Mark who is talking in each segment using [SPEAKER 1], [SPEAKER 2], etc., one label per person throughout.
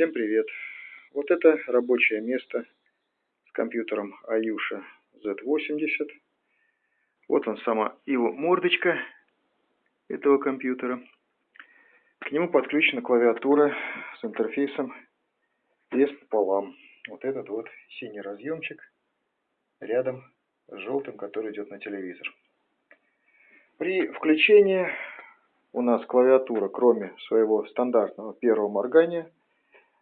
[SPEAKER 1] Всем привет! Вот это рабочее место с компьютером Ayusha Z80. Вот он сама его мордочка этого компьютера. К нему подключена клавиатура с интерфейсом PS пополам. Вот этот вот синий разъемчик рядом с желтым, который идет на телевизор. При включении у нас клавиатура, кроме своего стандартного первого моргания,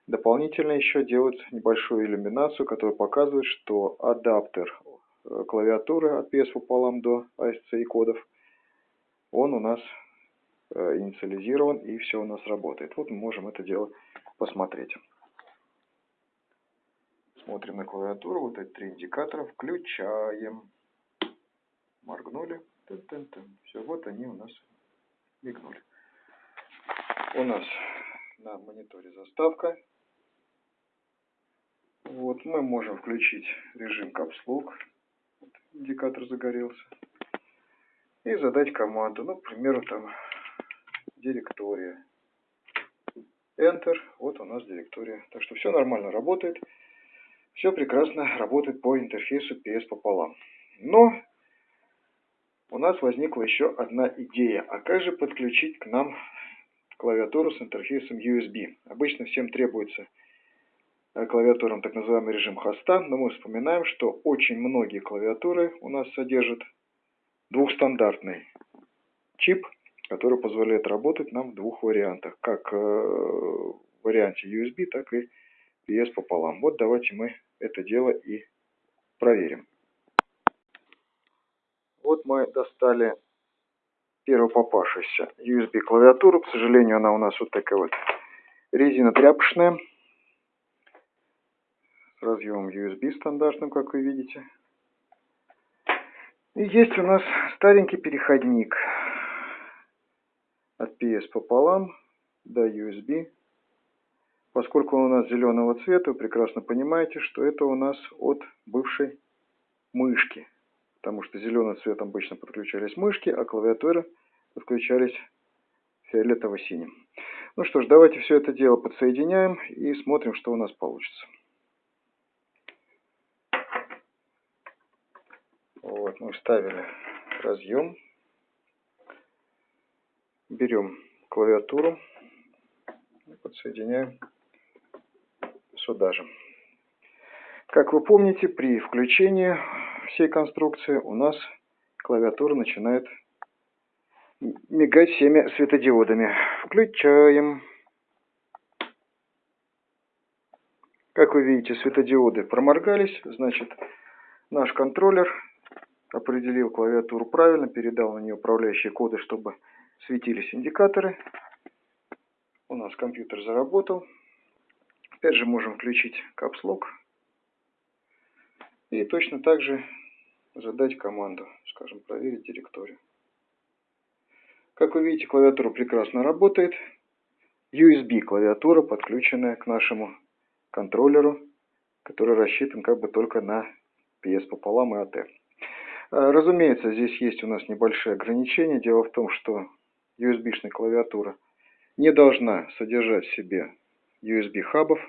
[SPEAKER 1] дополнительно еще делает небольшую иллюминацию, которая показывает, что адаптер э, клавиатуры от PS пополам до ASCII кодов, он у нас э, инициализирован и все у нас работает. Вот мы можем это дело посмотреть. Смотрим на клавиатуру, вот эти три индикатора, включаем. Моргнули. -тын. Все, вот они у нас мигнули. У нас на мониторе заставка. Вот, мы можем включить режим капслог. Вот, индикатор загорелся. И задать команду, ну, к примеру, там, директория. Enter, вот у нас директория. Так что все нормально работает. Все прекрасно работает по интерфейсу PS пополам. Но у нас возникла еще одна идея. А как же подключить к нам клавиатуру с интерфейсом USB? Обычно всем требуется клавиатурам так называемый режим хоста, но мы вспоминаем, что очень многие клавиатуры у нас содержат двухстандартный чип, который позволяет работать нам в двух вариантах, как э, в варианте USB, так и PS пополам. Вот давайте мы это дело и проверим. Вот мы достали первую попавшуюся USB клавиатуру. К сожалению, она у нас вот такая вот резина тряпочная. С разъемом USB стандартным, как вы видите. И есть у нас старенький переходник от PS пополам до USB. Поскольку он у нас зеленого цвета, вы прекрасно понимаете, что это у нас от бывшей мышки потому что зеленым цветом обычно подключались мышки, а клавиатуры подключались фиолетово-синим. Ну что ж, давайте все это дело подсоединяем и смотрим, что у нас получится. Вот, мы вставили разъем. Берем клавиатуру и подсоединяем сюда же. Как вы помните, при включении всей конструкции у нас клавиатура начинает мигать всеми светодиодами. Включаем. Как вы видите, светодиоды проморгались, значит, наш контроллер определил клавиатуру правильно, передал на нее управляющие коды, чтобы светились индикаторы. У нас компьютер заработал. Опять же можем включить капслок. И точно так же задать команду, скажем, проверить директорию. Как вы видите, клавиатура прекрасно работает. USB клавиатура, подключенная к нашему контроллеру, который рассчитан как бы только на PS пополам и AT. А, разумеется, здесь есть у нас небольшие ограничения. Дело в том, что USB-шная клавиатура не должна содержать в себе USB-хабов.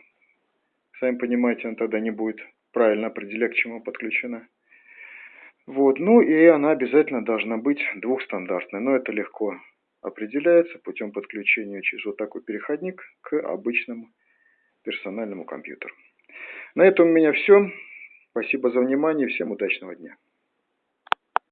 [SPEAKER 1] Сами понимаете, она тогда не будет правильно определять, к чему подключена. Вот, ну и она обязательно должна быть двухстандартной, но это легко определяется путем подключения через вот такой переходник к обычному персональному компьютеру. На этом у меня все. Спасибо за внимание, всем удачного дня.